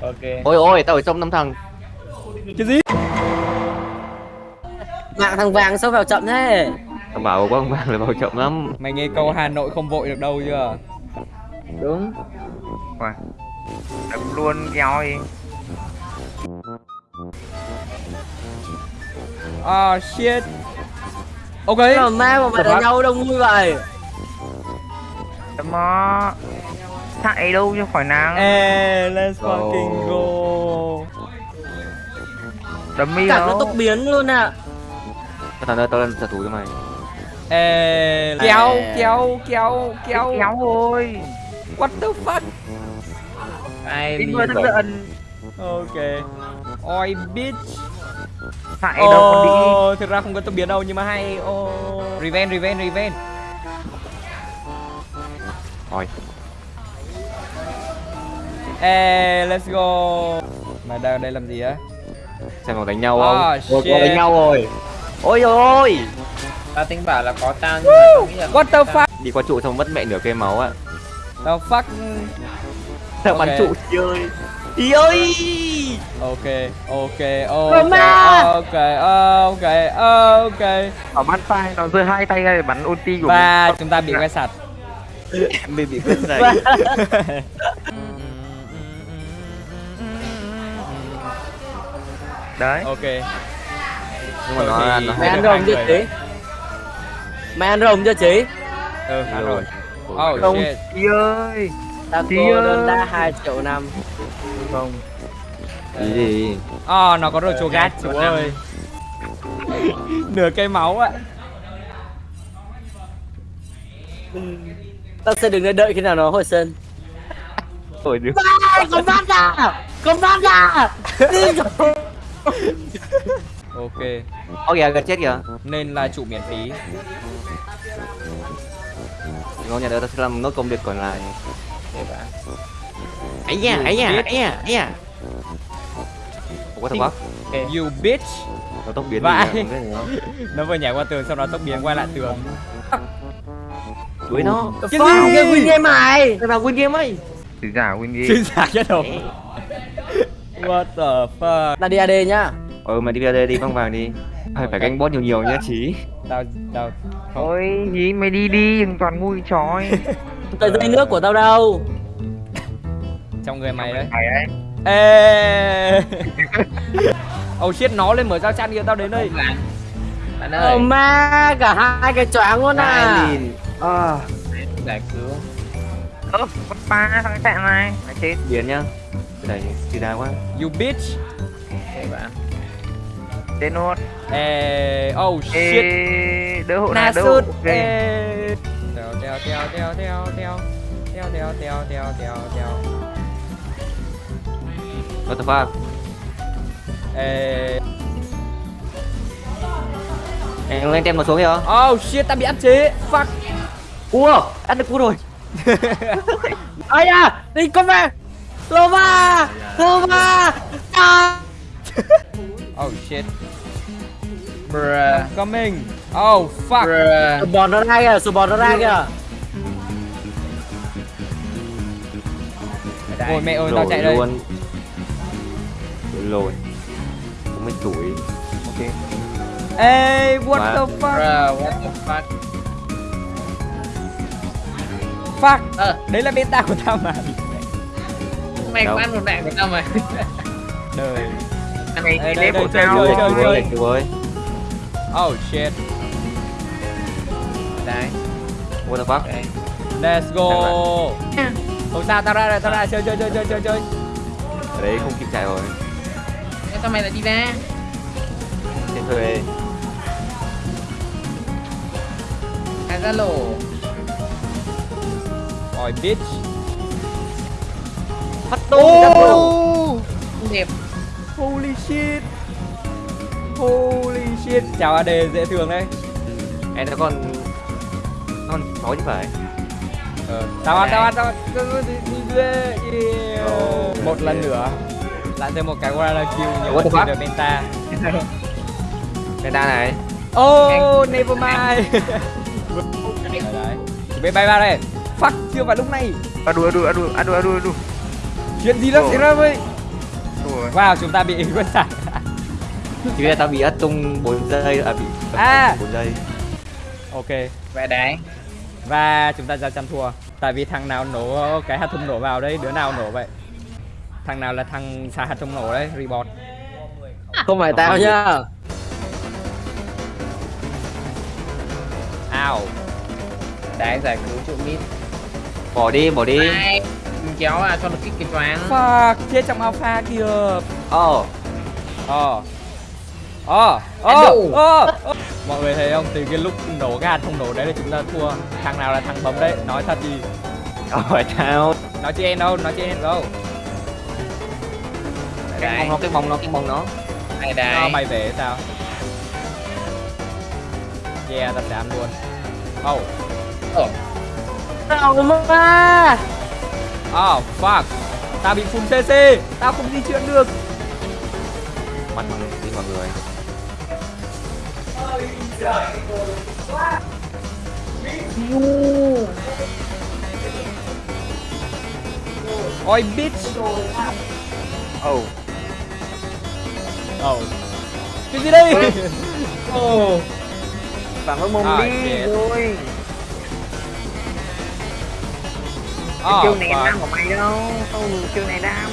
ok ôi ôi tao ở trong năm thằng Cái gì? Mạng thằng vàng sao vào chậm thế? thằng bảo có ông vàng là vào chậm lắm Mày nghe câu Hà Nội không vội được đâu chưa? Đúng. đấm luôn kéo đi Ah shit. Ok. Mà ma mà mày đánh nhau đông vui vậy. đấm nó chạy đâu cho khỏi nắng Ê, let's fucking go. đấm mi Cả nó tốc biến luôn à. thằng ơi tao lên trả thù cho mày Ê, kéo, kéo, kéo, kéo. kéo thôi What the fuck? ai đi giận Ok. Oi bitch. chạy đâu còn đi Oh, thực ra không có tốc biến đâu nhưng mà hay. Oh. Revenge, revenge, revenge. ôi Ê, let's go. Mày đang ở đây làm gì á? xem còn đánh nhau không Ah, ôi shit. có đánh nhau rồi ôi ôi tao tính bảo là có tao nhưng mà tao nghĩ là What the fuck? đi qua trụ xong mất mẹ nửa cây máu á The fuck? thằng Ok. bắn trụ đi ơi đi ơi Ok, ok, ok, ok, ok, ok. ở bắn tay nó giơ hai tay ra để bắn ulti của Và chúng ta bị quay sạch. mình bị quên này đấy Ok. nhưng mà nó thì- nó Mày Hai ăn rồng hai chưa chị? Mày ăn rồng chưa chị? Ừ, ăn rồi. Oh không chị ơi Tao Chị cô ơi. đơn đa 2 triệu năm. không gì gì Oh, nó có đồ chua gát chú ơi. Nửa cây máu ạ. Tao sẽ đứng đây đợi khi nào nó hồi sinh. rồi được con ra! Con bắt ra! Rồi! Ok. kìa gần chết kìa Nên là trụ miễn phí. ngon nhà đó tao sẽ làm nốt công việc còn lại ấy nha ấy nha ấy nha ấy nha có thằng bác You bitch. nó tốc biến Vãi. đâu. Nó vừa nhảy qua tường sau đó tốc biến quay lại tường. đuổi nó Cái gì? Cái win game mày! thằng nào win game ấy chỉ giả win đi Chính xác nhất đâu. What the fuck? Ta đi AD nhá. ừ mày đi đây đi băng vàng đi phải phải canh boss nhiều nhiều nhá chí Tao tao Ôi gì mày đi đi đừng toàn ngu chói Tờ dây nước của tao đâu? trong người mày đấy. Ê. Oh shit, nó lên mở giao chăn kìa tao đến đây. bạn Ờ ơi ma, cả hai cái choáng luôn à. à giải cứu ơ con ba thằng chạy này mày chết biến nhá này thì đá quá You bitch. để bạn tên nốt Ê, oh shit. Ê, đỡ hộ này đỡ hộ Ê. Teo teo teo teo teo teo. Teo teo teo teo teo teo. what the fuck Ê. em lên tem nó xuống kìa Oh shit, ta bị áp chế. Fuck. ua ăn được cua rồi Ây da, đi con về. Lova! Lova! À! Oh shit. bruh Coming. Oh fuck. bruh Sù bò nó ra kìa, sù bò nó ra kìa. Ôi mẹ ơi, tao chạy đây. luôn lồi không biết tuổi ok Ê, what Mà- the fuck? bruh what the fuck Fuck. Ờ. Đấy là beta của tao mà. Mày có ăn một bạn của tao mà. Đời. này Đây, đi đây, đây, tao chơi, chơi, chú ơi chơi. chú ơi Oh shit. đấy what the fuck đấy Let's go. Không sao, tao ra rồi, tao ra chơi chơi chơi chơi chơi chơi. ở đấy không kịp chạy rồi. Thế sao mày lại đi ra. Trên thuê à ra lỗ Ôi bitch. Phát Oh! không đẹp Holy shit. Holy shit. Chào AD dễ thương đấy. em nó còn còn nói chứ phải Ờ, tao ăn, tao ăn, tao ăn. Oh, Một lần nữa. Lại thêm một cái Guerrilla kill nhiều hơn fuck? được beta. Penta này Oh, never mind. đấy, đấy. Chuẩn bị bay vào đây. Fuck, chưa vào lúc này. à đùa à đùa à đùa Chuyện gì nó Ồ. xảy ra vậy? rồi Wow, chúng ta bị quên sạch. Thì bây giờ tao bị ất tung 4 giây à bị À. 4 giây. Ok. Vậy đấy Và chúng ta ra chăn thua. Tại vì thằng nào nổ cái hạt thùng nổ vào đây, đứa nào nổ vậy? Thằng nào là thằng xả hạt thùng nổ đấy, report. Không phải tao nhá Ao. Đấy giải cứu trụ mít Bỏ đi, bỏ đi. Đấy Kéo à cho nó kích cái choáng Fuck, chết trong alpha kìa. Ờ. Ờ. Ờ. Ờ. Ờ. ờ. Mọi người thấy không? Từ cái lúc nổ cái hạt thùng nổ đấy là chúng ta thua. Thằng nào là thằng bấm đấy? Nói thật đi. Ờ tao. Nói chị em đâu, nói chị em đâu. Cái bóng nó, cái bóng nó, cái bóng nó. Đấy Nó đấy bay về sao? Yeah, sẽ ăn luôn. Oh. Ờ Nào mà Oh, fuck. Tao bị full CC. Tao không di chuyển được. Mặt bằng đi mọi người. Ôi, bitch. Oh. Oh. Cái gì đây? Phản ứng mông À, đi rồi Cái Oh, chiêu này fuck. đam của mày đâu Không chiêu này đam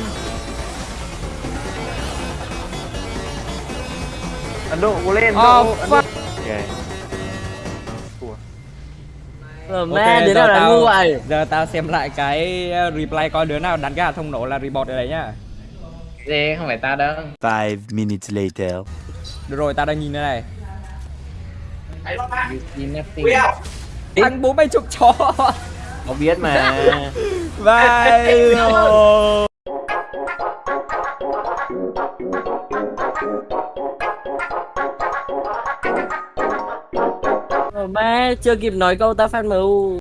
Ấn Độ cố lên Oh, Ấn Độ fuck. Ok. Ờ mẹ đứa giờ nào là tao- ngu vậy Giờ tao xem lại cái replay coi đứa nào đánh hạt thông nổ là report ở đấy nhá. Gì không phải ta đâu Five minutes later. Được rồi, tao đang nhìn đây này. Thằng bố mày chụp chó. Nó biết mà. Ờ mẹ chưa kịp nói câu ta phát MU